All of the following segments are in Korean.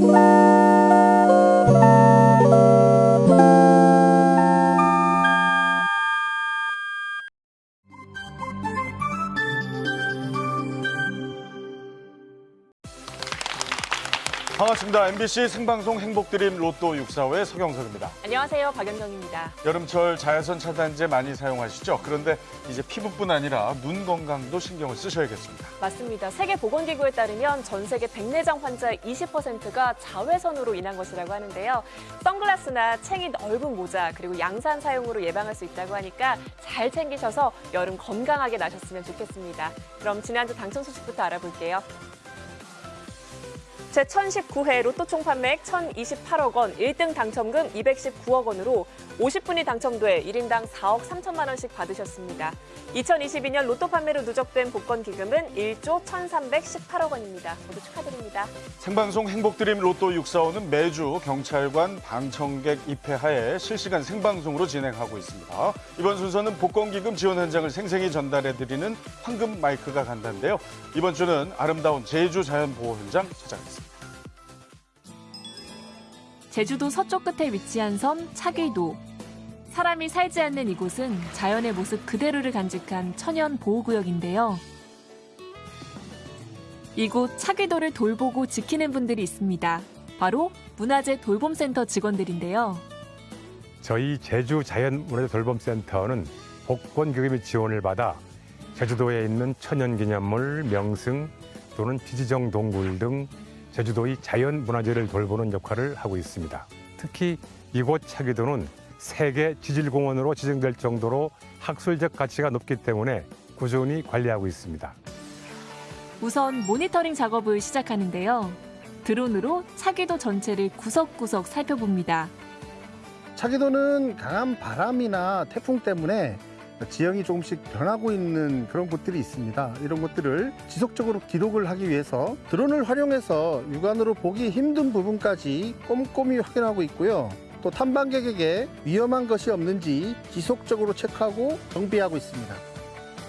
Bye. 반갑습니다. MBC 생방송 행복드림 로또 645의 서경석입니다. 안녕하세요. 박연경입니다. 여름철 자외선 차단제 많이 사용하시죠? 그런데 이제 피부뿐 아니라 눈 건강도 신경을 쓰셔야겠습니다. 맞습니다. 세계보건기구에 따르면 전 세계 백내장 환자의 20%가 자외선으로 인한 것이라고 하는데요. 선글라스나 챙이 넓은 모자 그리고 양산 사용으로 예방할 수 있다고 하니까 잘 챙기셔서 여름 건강하게 나셨으면 좋겠습니다. 그럼 지난주 당첨 소식부터 알아볼게요. 제1019회 로또 총 판매액 1,028억 원, 1등 당첨금 219억 원으로 50분이 당첨돼 1인당 4억 3천만 원씩 받으셨습니다. 2022년 로또 판매로 누적된 복권 기금은 1조 1,318억 원입니다. 모두 축하드립니다. 생방송 행복드림 로또 645는 매주 경찰관 방청객 입회하에 실시간 생방송으로 진행하고 있습니다. 이번 순서는 복권 기금 지원 현장을 생생히 전달해드리는 황금 마이크가 간다인데요. 이번 주는 아름다운 제주 자연보호 현장 찾아가겠습니다. 제주도 서쪽 끝에 위치한 섬 차길도. 사람이 살지 않는 이곳은 자연의 모습 그대로를 간직한 천연 보호구역인데요. 이곳 차길도를 돌보고 지키는 분들이 있습니다. 바로 문화재 돌봄센터 직원들인데요. 저희 제주 자연문화재 돌봄센터는 복권기금의 지원을 받아 제주도에 있는 천연기념물, 명승 또는 지지정 동굴 등 제주도의 자연문화재를 돌보는 역할을 하고 있습니다. 특히 이곳 차기도는 세계 지질공원으로 지정될 정도로 학술적 가치가 높기 때문에 꾸준히 관리하고 있습니다. 우선 모니터링 작업을 시작하는데요. 드론으로 차기도 전체를 구석구석 살펴봅니다. 차기도는 강한 바람이나 태풍 때문에 지형이 조금씩 변하고 있는 그런 곳들이 있습니다. 이런 것들을 지속적으로 기록을 하기 위해서 드론을 활용해서 육안으로 보기 힘든 부분까지 꼼꼼히 확인하고 있고요. 또 탐방객에게 위험한 것이 없는지 지속적으로 체크하고 정비하고 있습니다.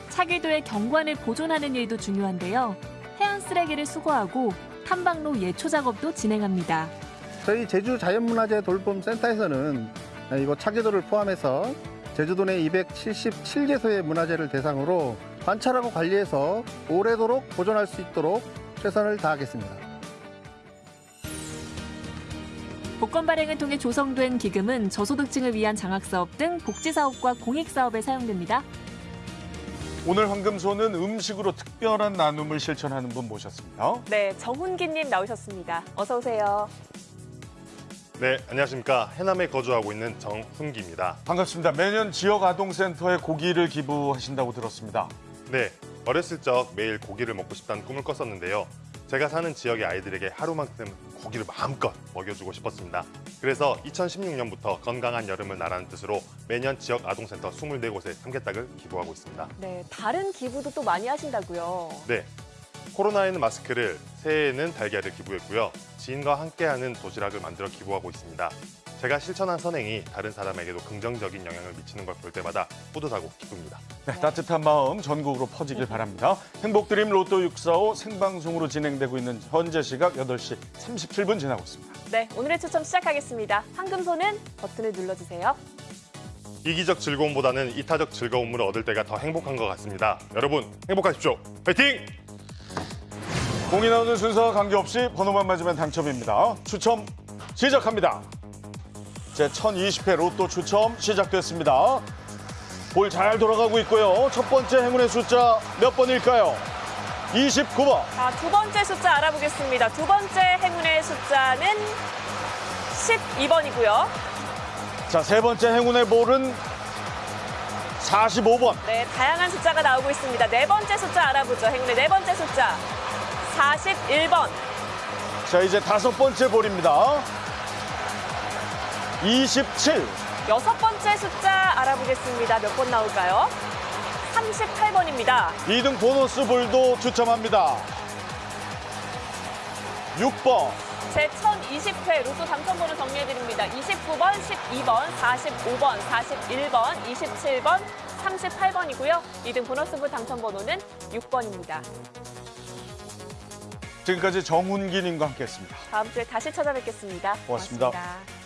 차기도의 경관을 보존하는 일도 중요한데요. 해안 쓰레기를 수거하고 탐방로 예초 작업도 진행합니다. 저희 제주 자연문화재 돌봄센터에서는 이곳 차기도를 포함해서 제주도 내 277개소의 문화재를 대상으로 관찰하고 관리해서 오래도록 보존할 수 있도록 최선을 다하겠습니다. 복권 발행을 통해 조성된 기금은 저소득층을 위한 장학사업 등 복지사업과 공익사업에 사용됩니다. 오늘 황금소는 음식으로 특별한 나눔을 실천하는 분 모셨습니다. 네, 정훈기님 나오셨습니다. 어서 오세요. 네, 안녕하십니까. 해남에 거주하고 있는 정훈기입니다. 반갑습니다. 매년 지역 아동센터에 고기를 기부하신다고 들었습니다. 네, 어렸을 적 매일 고기를 먹고 싶다는 꿈을 꿨었는데요. 제가 사는 지역의 아이들에게 하루만큼 고기를 마음껏 먹여주고 싶었습니다. 그래서 2016년부터 건강한 여름을 나라는 뜻으로 매년 지역 아동센터 24곳에 삼계닭을 기부하고 있습니다. 네, 다른 기부도 또 많이 하신다고요. 네, 코로나에는 마스크를, 새해에는 달걀을 기부했고요. 지인과 함께하는 도시락을 만들어 기부하고 있습니다. 제가 실천한 선행이 다른 사람에게도 긍정적인 영향을 미치는 걸 볼 때마다 뿌듯하고 기쁩니다. 네, 따뜻한 마음 전국으로 퍼지길 바랍니다. 행복드림 로또 645 생방송으로 진행되고 있는 현재 시각 8시 37분 지나고 있습니다. 네, 오늘의 추첨 시작하겠습니다. 황금소는 버튼을 눌러주세요. 이기적 즐거움보다는 이타적 즐거움을 얻을 때가 더 행복한 것 같습니다. 여러분 행복하십시오. 파이팅! 공이 나오는 순서와 관계없이 번호만 맞으면 당첨입니다. 추첨 시작합니다. 제 1020회 로또 추첨 시작됐습니다. 볼 잘 돌아가고 있고요. 첫 번째 행운의 숫자 몇 번일까요? 29번. 자, 두 번째 숫자 알아보겠습니다. 두 번째 행운의 숫자는 12번이고요. 자, 세 번째 행운의 볼은 45번. 네, 다양한 숫자가 나오고 있습니다. 네 번째 숫자 알아보죠. 행운의 네 번째 숫자 41번. 자, 이제 다섯 번째 볼입니다. 27. 여섯 번째 숫자 알아보겠습니다. 몇 번 나올까요? 38번입니다. 2등 보너스 볼도 추첨합니다. 6번. 제 1020회 로또 당첨번호 정리해드립니다. 29번, 12번, 45번, 41번, 27번, 38번이고요. 2등 보너스볼 당첨번호는 6번입니다. 지금까지 정훈기 님과 함께했습니다. 다음 주에 다시 찾아뵙겠습니다 고맙습니다. 고맙습니다.